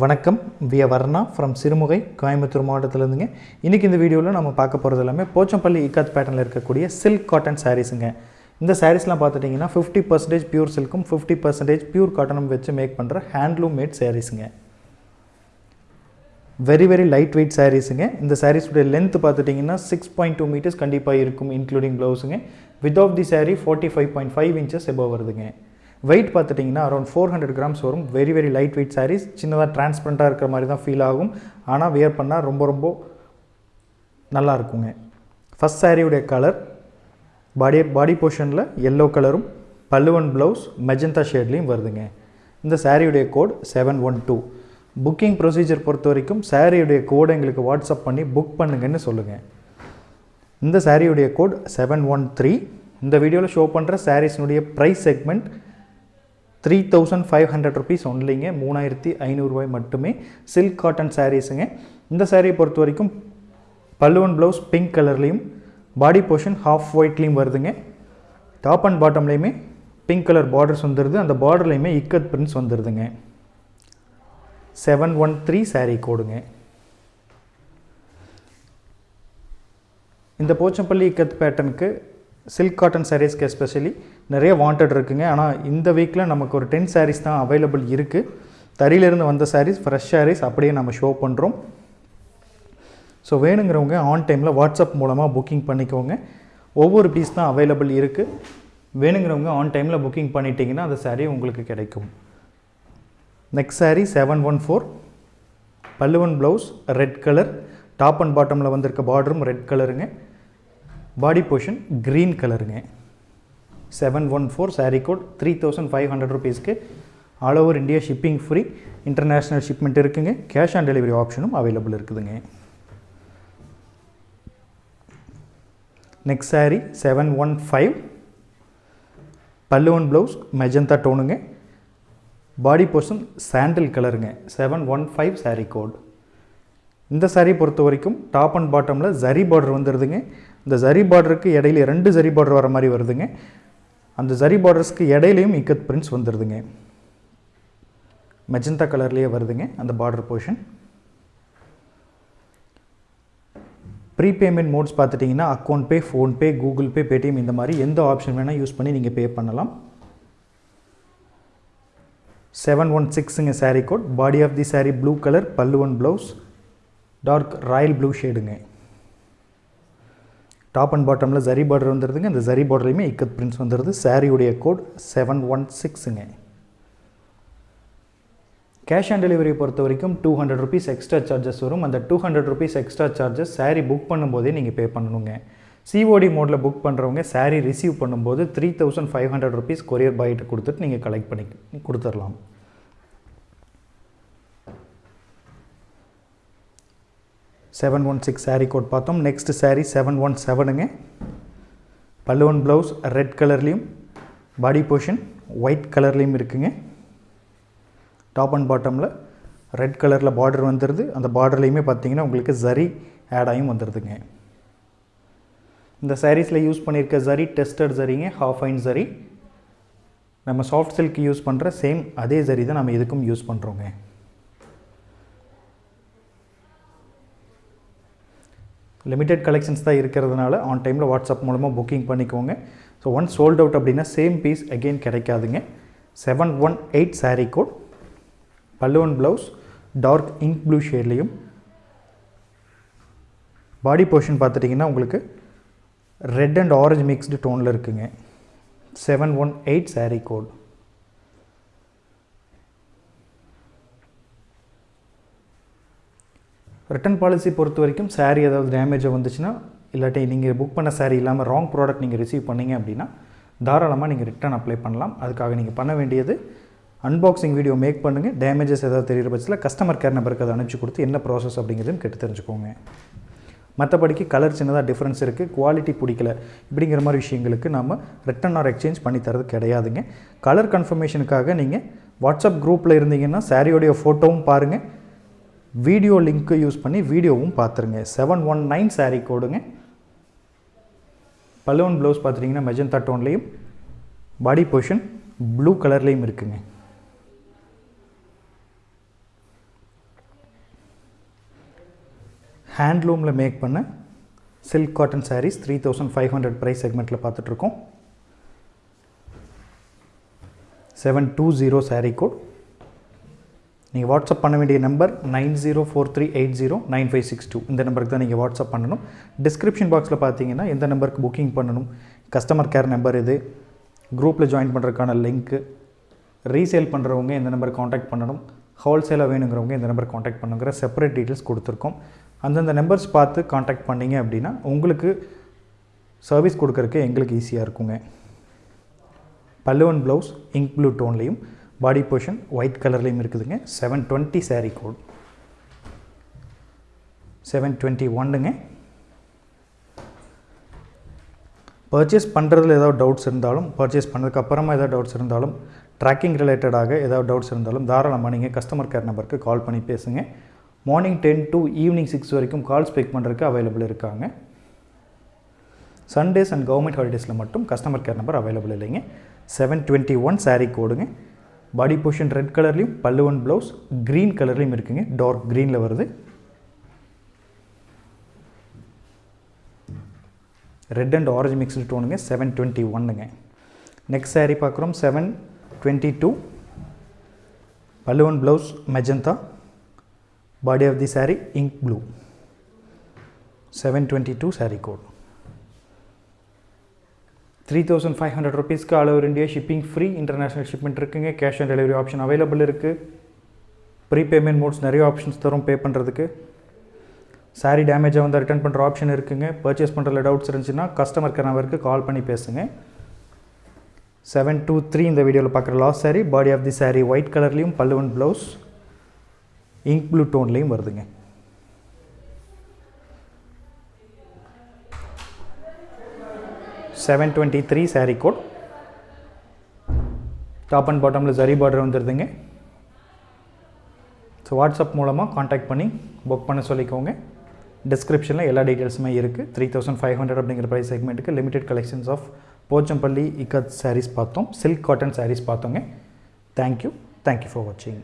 வணக்கம். விய வர்ணா ஃப்ரம் சிறுமுகை கோயம்புத்தூர் மாவட்டத்திலேருந்துங்க. இன்றைக்கி இந்த வீடியோவில் நம்ம பார்க்க போகிறது எல்லாமே போச்சம்பள்ளி இக்காத் பேட்டர்னில் இருக்கக்கூடிய சில்க் காட்டன் சாரீஸுங்க இந்த சாரீஸ்லாம் பார்த்துட்டிங்கன்னா ஃபிஃப்டி பர்சன்டேஜ் பியூர் சில்க்கும் ஃபிஃப்டி பர்சன்டேஜ் பியூர் காட்டனும் வச்சு மேக் பண்ணுற ஹேண்ட்லூம் மேட் சாரீஸுங்க வெரி வெரி லைட் வெயிட் சாரீஸுங்க இந்த சாரீஸுடைய லென்த் பார்த்துட்டிங்கன்னா சிக்ஸ் பாயிண்ட் டூ மீட்டர்ஸ் கண்டிப்பாக இருக்கும் including ப்ளவுஸுங்க width of the sari forty five point five inches above வருதுங்க. வெயிட் பார்த்துட்டிங்கன்னா அரௌண்ட் ஃபோர் ஹண்ட்ரட் கிராம்ஸ் வரும். Very very light weight saris சின்னதாக டிரான்ஸ்பரண்ட்டாக இருக்கிற மாதிரி தான் ஃபீல் ஆகும். ஆனால் வியர் பண்ணால் ரொம்ப ரொம்ப நல்லா இருக்குங்க. ஃபஸ்ட் சாரியுடைய கலர் பாடி பாடி போர்ஷனில் எல்லோ கலரும் பல்லுவன் ப்ளவுஸ் மெஜந்தா ஷேட்லேயும் வருதுங்க. இந்த சாரியுடைய code seven one two booking procedure பொறுத்த வரைக்கும் சாரியுடைய கோடை எங்களுக்கு வாட்ஸ்அப் பண்ணி புக் பண்ணுங்கன்னு சொல்லுங்கள் இந்த சாரியுடைய கோட் செவன் ஒன் த்ரீ இந்த வீடியோவில் ஷோ பண்ணுற சாரீஸ்னுடைய price segment three thousand five hundred rupees ஒன்லிங்க மூணாயிரத்தி ஐநூறுரூவாய் மட்டுமே சில்க் காட்டன் சாரீஸுங்க இந்த சாரியை பொறுத்த வரைக்கும் பல்லுவன் ப்ளவுஸ் பிங்க் கலர்லேயும் பாடி போர்ஷன் ஹாஃப் ஒயிட்லேயும் வருதுங்க. டாப் அண்ட் பாட்டம்லேயுமே பிங்க் கலர் பார்டர்ஸ் வந்துடுது அந்த பார்டர்லேயுமே இக்கத் பிரிண்ட்ஸ் வந்துடுதுங்க செவன் ஒன் த்ரீ சாரீ கோடுங்க இந்த போச்சம்பள்ளி இக்கத் பேட்டர்னுக்கு சில்க் காட்டன் சாரீஸ்க்கு எஸ்பெஷலி நிறைய வாண்டட் இருக்குங்க. ஆனால் இந்த வீக்கில் நமக்கு ஒரு டென் சாரீஸ் தான் அவைலபிள் இருக்குது தறியிலிருந்து வந்த சாரீஸ் ஃப்ரெஷ் சாரீஸ் அப்படியே நம்ம ஷோ பண்ணுறோம் ஸோ வேணுங்கிறவங்க ஆன் டைமில் வாட்ஸ்அப் மூலமாக புக்கிங் பண்ணிக்கோங்க. ஒவ்வொரு பீஸ் தான் அவைலபிள் இருக்குது வேணுங்கிறவங்க ஆன் டைமில் புக்கிங் பண்ணிட்டீங்கன்னா அந்த சாரீ உங்களுக்கு கிடைக்கும். Next sari seven one four பல்லுவன் blouse red colour top and பாட்டமில் வந்திருக்க பார்டரும் ரெட் கலருங்க பாடி போர்ஷன் க்ரீன் கலருங்க seven one four sari code three thousand five hundred ருபீஸ்க்கு all over India shipping free international shipment இருக்குங்க. கேஷ் ஆன் டெலிவரி ஆப்ஷனும் available இருக்குதுங்க. Next sari seven one five பல்லுவன் ப்ளவுஸ் மெஜந்தா டோனுங்க body portion sandal கலருங்க seven one five sari code இந்த சாரீ பொறுத்த வரைக்கும் டாப் அண்ட் பாட்டமில் ஜரி பார்டர் வந்துடுதுங்க இந்த ஜரி பார்டருக்கு இடையில ரெண்டு ஜரி பார்டர் வர மாதிரி வருதுங்க. அந்த ஜரி பார்டர்ஸ்க்கு இடையிலையும் இக்கத் பிரிண்ட்ஸ் வந்துடுதுங்க மெஜந்தா கலர்லேயே வருதுங்க அந்த பார்டர் போர்ஷன் ப்ரீபேமெண்ட் மோட்ஸ் பார்த்துட்டிங்கன்னா account pay PhonePe Google Pay Paytm இந்த மாதிரி எந்த ஆப்ஷன் வேணால் யூஸ் பண்ணி நீங்கள் பே பண்ணலாம். Seven one சிக்ஸுங்க sari code body of the sari blue colour பல்லுவன் ப்ளவுஸ் டார்க் ராயல் ப்ளூ ஷேடுங்க டாப் அண்ட் பாட்டமில் ஜரி பார்டர் வந்துடுதுங்க அந்த ஜரி பார்டர்லையுமே இக்கத் பிரிண்ட்ஸ் வந்துடுது சாரியுடைய கோட் செவன் ஒன் சிக்ஸுங்க கேஷ் ஆன் டெலிவரி பொறுத்த வரைக்கும் two hundred rupees extra charges வரும். அந்த two hundred rupees extra charges sari book பண்ணும்போதே நீங்கள் பே பண்ணணுங்க. சிஓடி மோடில் புக் பண்ணுறவங்க சாரீ ரிசீவ் பண்ணும்போது three thousand five hundred rupees courier பாய்கிட்ட கொடுத்துட்டு நீங்கள் கலெக்ட் பண்ணி கொடுத்துடலாம் seven one six sari code பார்த்தோம். நெக்ஸ்ட் சாரீ செவன் ஒன் செவனுங்க பல்லுவன் ப்ளவுஸ் ரெட் கலர்லேயும் பாடி போர்ஷன் ஒயிட் கலர்லேயும் இருக்குங்க. டாப் அண்ட் பாட்டமில் ரெட் கலரில் பார்டர் வந்துடுது அந்த பார்டர்லேயுமே பார்த்தீங்கன்னா உங்களுக்கு ஜரி ஆட் ஆகியும் வந்துடுதுங்க இந்த சாரீஸில் யூஸ் பண்ணியிருக்க ஜரி டெஸ்டட் ஜரிங்க ஹாஃப் ஐன் ஜரி நம்ம சாஃப்ட் சில்க் யூஸ் பண்ணுற சேம் அதே ஜரி தான் நம்ம இதுக்கும் யூஸ் பண்ணுறோங்க லிமிடெட் கலெக்ஷன்ஸ் தான் இருக்கிறதுனால ஆன் டைமில் வாட்ஸ்அப் மூலமாக புக்கிங் பண்ணிக்கோங்க. ஸோ ஒன் சோல்ட் அவுட் அப்படின்னா சேம் பீஸ் அகெயின் கிடைக்காதுங்க. Seven one eight sari code பல்லுவன் ப்ளவுஸ் டார்க் இங்க் ப்ளூ ஷேட்லேயும் பாடி போர்ஷன் பார்த்துட்டிங்கன்னா உங்களுக்கு ரெட் அண்ட் ஆரஞ்ச் மிக்ஸ்டு டோனில் இருக்குங்க. Seven one eight sari code return policy பொறுத்த வரைக்கும் சாரீ ஏதாவது டேமேஜாக வந்துச்சுன்னா இல்லாட்டி நீங்கள் புக் பண்ண சாரீ இல்லாமல் ராங் ப்ராடக்ட் நீங்கள் ரிசீவ் பண்ணிங்க அப்படின்னா தாராளமாக நீங்கள் ரிட்டன் அப்ளை பண்ணலாம். அதுக்காக நீங்கள் பண்ண வேண்டியது அன்பாக்சிங் வீடியோ மேக் பண்ணுங்கள் டேமேஜஸ் ஏதாவது தெரிகிற பட்சத்தில் கஸ்டமர் கேர் நம்பருக்கு அதை அனுப்பிச்சு கொடுத்து என்ன ப்ராசஸ் அப்படிங்கிறதுன்னு கேட்டு தெரிஞ்சுக்கோங்க. மற்றபடிக்கு கலர் சின்னதாக டிஃப்ரென்ஸ் இருக்குது குவாலிட்டி பிடிக்கல இப்படிங்கிற மாதிரி விஷயங்களுக்கு நம்ம ரிட்டன் ஆர் எக்ஸ்சேஞ்ச் பண்ணி தரது கிடையாதுங்க. கலர் கன்ஃபர்மேஷனுக்காக நீங்கள் வாட்ஸ்அப் குரூப்பில் இருந்தீங்கன்னா சாரியோடைய ஃபோட்டோவும் பாருங்கள் வீடியோ லிங்க்கு யூஸ் பண்ணி வீடியோவும் பார்த்துருங்க. செவன் ஒன் நைன் சாரீ கோடுங்க. பலூன் ப்ளவுஸ் பார்த்துட்டிங்கன்னா மெஜந்தா டோன்லேயும் பாடி போர்ஷன் ப்ளூ கலர்லேயும் இருக்குங்க. ஹேண்ட்லூமில் மேக் பண்ண silk cotton saris three thousand five hundred price செக்மெண்ட்டில் பார்த்துட்ருக்கோம் seven two zero sari code நீங்கள் வாட்ஸ்அப் பண்ண வேண்டிய number nine zero four three eight zero nine five six two. இந்த நம்பருக்கு தான் நீங்கள் வாட்ஸ்அப் பண்ணணும். டிஸ்கிரிப்ஷன் பாக்ஸில் பார்த்தீங்கன்னா எந்த நம்பருக்கு புக்கிங் பண்ணணும் கஸ்டமர் கேர் நம்பர் இது குரூப்பில் ஜாயின் பண்ணுறதுக்கான லிங்க்கு ரீசேல் பண்ணுறவங்க எந்த நம்பர் காண்டாக்ட் பண்ணணும் ஹோல்சேலாக வேணுங்கிறவங்க இந்த நம்பர் காண்டாக்ட் பண்ணுங்கிற செப்பரேட் டீட்டெயில்ஸ் கொடுத்துருக்கோம். அந்தந்த நம்பர்ஸ் பார்த்து காண்டாக்ட் பண்ணிங்க அப்படின்னா உங்களுக்கு சர்வீஸ் கொடுக்கறக்கு எங்களுக்கு ஈஸியாக இருக்குங்க. பல்லுவன் ப்ளவுஸ் இங்க் ப்ளூ டோன்லேயும் பாடி போர்ஷன் ஒயிட் கலர்லேயும் இருக்குதுங்க. Seven twenty sari code seven twenty ஒன்றுங்க பர்ச்சேஸ் பண்ணுறதுல ஏதாவது டவுட்ஸ் இருந்தாலும் பர்ச்சேஸ் பண்ணதுக்கு அப்புறமா ஏதாவது டவுட்ஸ் இருந்தாலும் ட்ராக்கிங் ரிலேட்டடாக ஏதாவது டவுட்ஸ் இருந்தாலும் தாராளமாக நீங்கள் கஸ்டமர் கேர் நம்பருக்கு கால் பண்ணி பேசுங்க. Morning ten to evening six வரைக்கும் கால்ஸ் பிக் பண்ணுறதுக்கு அவைலபிள் இருக்காங்க. சண்டேஸ் அண்ட் கவர்மெண்ட் ஹாலிடேஸில் மட்டும் கஸ்டமர் கேர் நம்பர் அவைலபிள் இல்லைங்க. செவன் டுவெண்ட்டி ஒன் சாரீ கோடுங்க பாடி போர்ஷன் ரெட் கலர்லேயும் பல்லுவன் ப்ளவுஸ் க்ரீன் கலர்லேயும் இருக்குங்க. டார்க் க்ரீனில் வருது. ரெட் அண்ட் ஆரஞ்சு மிக்ஸ்டு டோனுங்க செவன் டுவெண்ட்டி ஒன்னுங்க நெக்ஸ்ட் சாரீ பார்க்குறோம் செவன் டுவெண்ட்டி டூ பல்லுவன் blouse magenta body of the sari ink blue seven twenty two sari code three thousand five hundred ருபீஸ்க்கு all over India shipping free international shipment இருக்குங்க. Cash on delivery option available இருக்குது pre payment modes நிறைய options தரும் pay பண்ணுறதுக்கு சாரீ டேமேஜாக வந்து return பண்ணுற option இருக்குங்க. பர்ச்சேஸ் பண்ணுறதுல டவுட்ஸ் இருந்துச்சுன்னா கஸ்டமர் கேர் நம்பருக்கு கால் பண்ணி பேசுங்க. செவன் டூ த்ரீ இந்த வீடியோவில் பார்க்குற last sari body of the sari white கலர்லேயும் பல்லுவன் ப்ளவுஸ் இங்க் ப்ளூ டோன்லேயும் வருதுங்க. Seven twenty three sari code top and பாட்டமில் சரி பார்டர் வந்துடுதுங்க ஸோ வாட்ஸ்அப் மூலமாக காண்டாக்ட் பண்ணி புக் பண்ண சொல்லிக்கோங்க. டிஸ்கிரிப்ஷனில் எல்லா டீட்டெயில்ஸுமே இருக்குது த்ரீ தௌசண்ட் ஃபைவ் ஹண்ட்ரட் அப்படிங்கிற price செக்மெண்ட்டுக்கு limited collections of Pochampally ikat saris பார்த்தோம். Silk cotton saris பார்த்தோங்க. Thank you thank you for வாட்சிங்